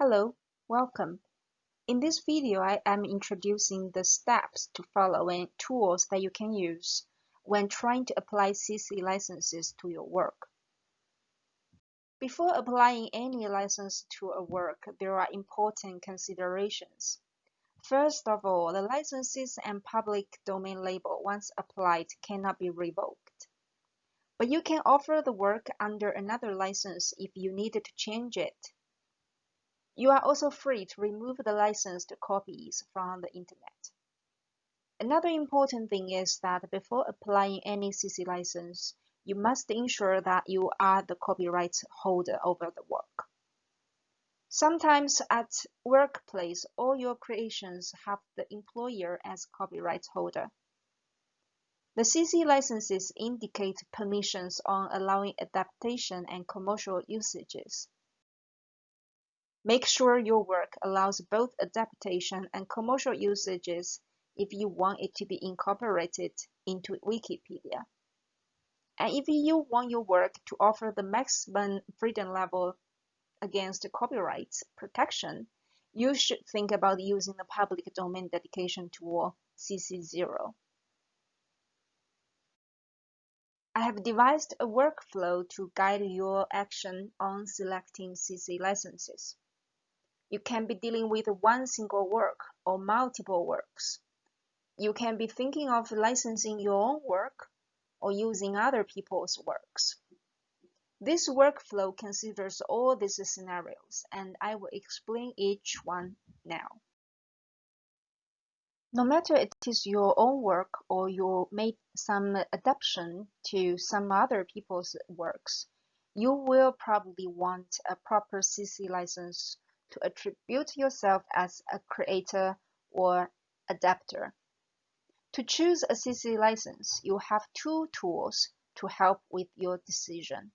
Hello, welcome. In this video, I am introducing the steps to follow and tools that you can use when trying to apply CC licenses to your work. Before applying any license to a work, there are important considerations. First of all, the licenses and public domain label, once applied, cannot be revoked. But you can offer the work under another license if you needed to change it. You are also free to remove the licensed copies from the Internet. Another important thing is that before applying any CC license, you must ensure that you are the copyright holder over the work. Sometimes at workplace, all your creations have the employer as copyright holder. The CC licenses indicate permissions on allowing adaptation and commercial usages. Make sure your work allows both adaptation and commercial usages if you want it to be incorporated into Wikipedia. And if you want your work to offer the maximum freedom level against copyright protection, you should think about using the public domain dedication tool CC0. I have devised a workflow to guide your action on selecting CC licenses. You can be dealing with one single work or multiple works. You can be thinking of licensing your own work or using other people's works. This workflow considers all these scenarios, and I will explain each one now. No matter it is your own work or you made some adaptation to some other people's works, you will probably want a proper CC license to attribute yourself as a creator or adapter. To choose a CC license, you have two tools to help with your decision.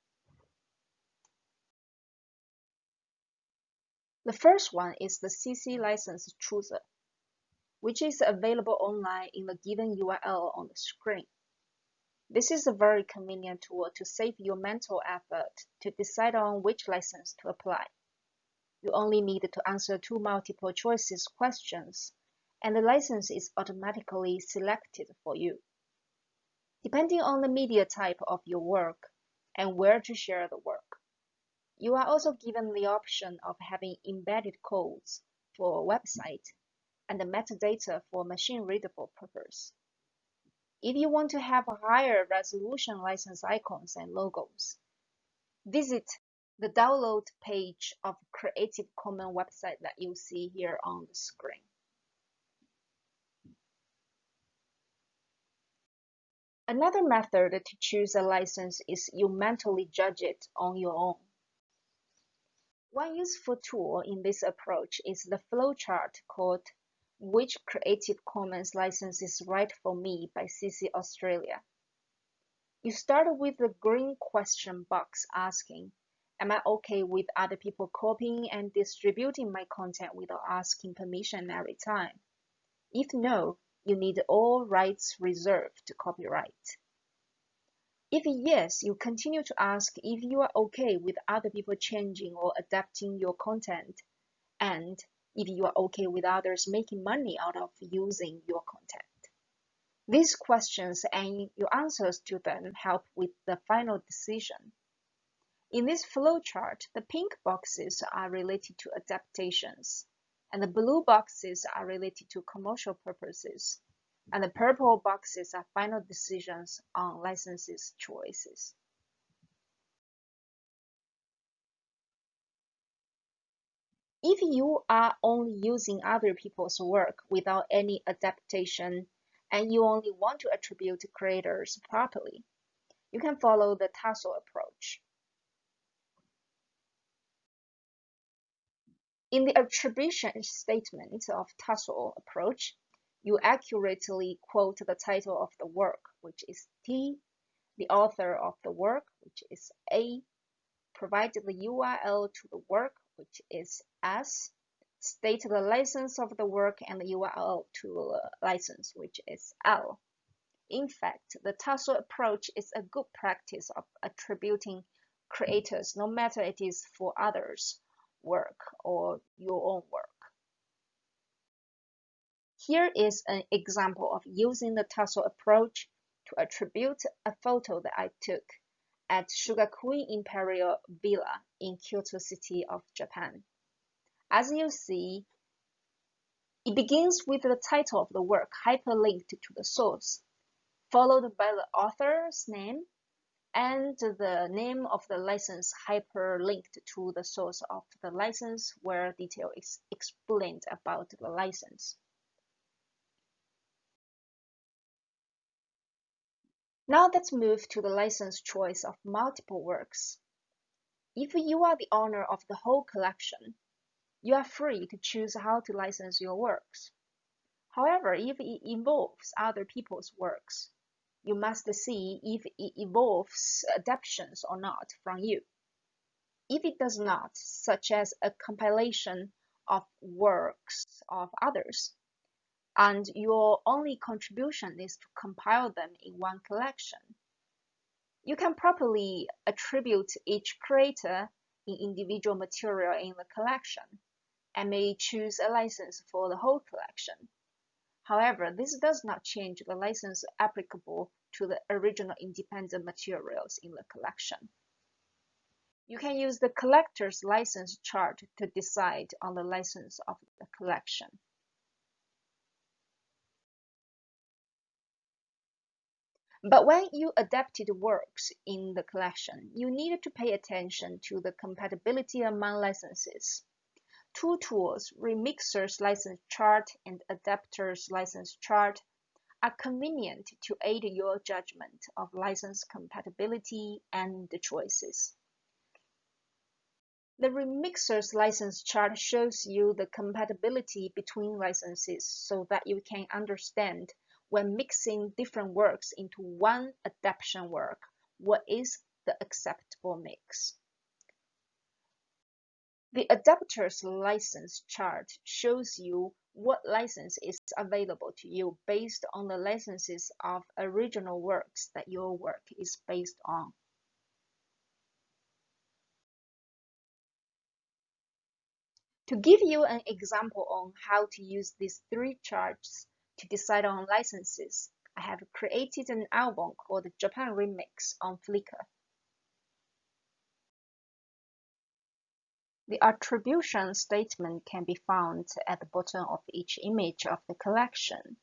The first one is the CC license chooser which is available online in the given URL on the screen. This is a very convenient tool to save your mental effort to decide on which license to apply. You only need to answer two multiple choices questions, and the license is automatically selected for you. Depending on the media type of your work and where to share the work, you are also given the option of having embedded codes for a website and the metadata for machine-readable purpose. If you want to have higher resolution license icons and logos, visit the download page of Creative Commons website that you see here on the screen. Another method to choose a license is you mentally judge it on your own. One useful tool in this approach is the flowchart called which Creative Commons license is right for me by CC Australia. You start with the green question box asking, am I okay with other people copying and distributing my content without asking permission every time? If no, you need all rights reserved to copyright. If yes, you continue to ask if you are okay with other people changing or adapting your content and if you are okay with others making money out of using your content. These questions and your answers to them help with the final decision. In this flowchart, the pink boxes are related to adaptations, and the blue boxes are related to commercial purposes, and the purple boxes are final decisions on licenses choices. If you are only using other people's work without any adaptation and you only want to attribute creators properly, you can follow the TASL approach. In the attribution statement of TASL approach, you accurately quote the title of the work, which is T, the author of the work, which is A, provide the URL to the work, which is S, state the license of the work and the URL to the license, which is L. In fact, the TASL approach is a good practice of attributing creators, no matter it is for others work or your own work. Here is an example of using the TASL approach to attribute a photo that I took at Shugakuin Imperial Villa in Kyoto City of Japan. As you see, it begins with the title of the work hyperlinked to the source, followed by the author's name and the name of the license hyperlinked to the source of the license where detail is explained about the license. Now let's move to the license choice of multiple works. If you are the owner of the whole collection, you are free to choose how to license your works. However, if it involves other people's works, you must see if it involves adaptations or not from you. If it does not, such as a compilation of works of others, and your only contribution is to compile them in one collection. You can properly attribute each creator in individual material in the collection and may choose a license for the whole collection. However, this does not change the license applicable to the original independent materials in the collection. You can use the collector's license chart to decide on the license of the collection. But when you adapted works in the collection, you needed to pay attention to the compatibility among licenses. Two tools, Remixer's license chart and Adapter's license chart, are convenient to aid your judgment of license compatibility and the choices. The Remixer's license chart shows you the compatibility between licenses so that you can understand when mixing different works into one adaptation work, what is the acceptable mix? The adapter's license chart shows you what license is available to you based on the licenses of original works that your work is based on. To give you an example on how to use these three charts, to decide on licenses, I have created an album called Japan Remix on Flickr. The attribution statement can be found at the bottom of each image of the collection.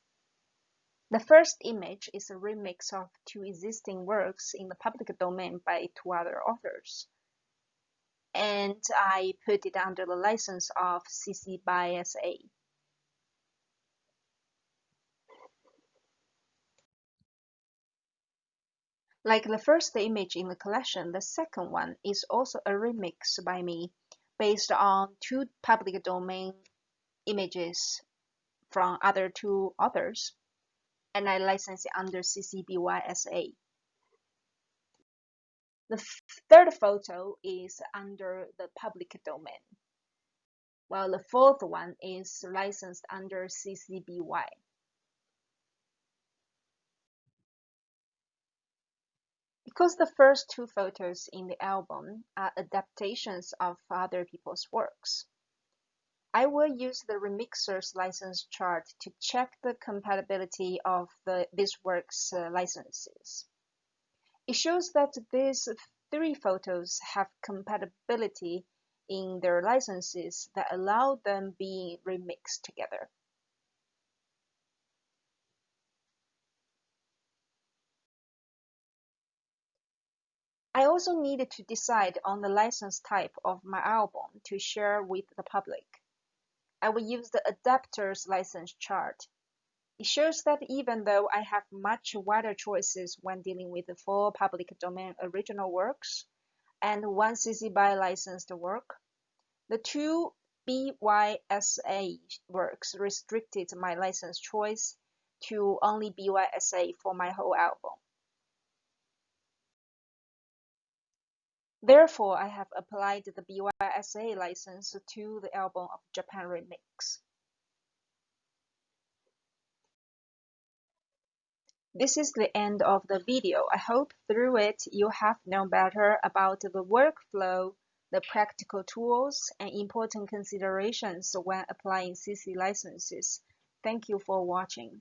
The first image is a remix of two existing works in the public domain by two other authors. And I put it under the license of CC BY SA. Like the first image in the collection, the second one is also a remix by me based on two public domain images from other two authors, and I license it under CC BY SA. The third photo is under the public domain, while the fourth one is licensed under CC BY. Because the first two photos in the album are adaptations of other people's works, I will use the Remixer's license chart to check the compatibility of the, these works' uh, licenses. It shows that these three photos have compatibility in their licenses that allow them being remixed together. I also needed to decide on the license type of my album to share with the public. I will use the adapter's license chart. It shows that even though I have much wider choices when dealing with the four public domain original works and one CC BY licensed work, the two BYSA works restricted my license choice to only BYSA for my whole album. Therefore, I have applied the BYSA license to the album of Japan Remix. This is the end of the video. I hope through it you have known better about the workflow the practical tools and important considerations when applying CC licenses. Thank you for watching.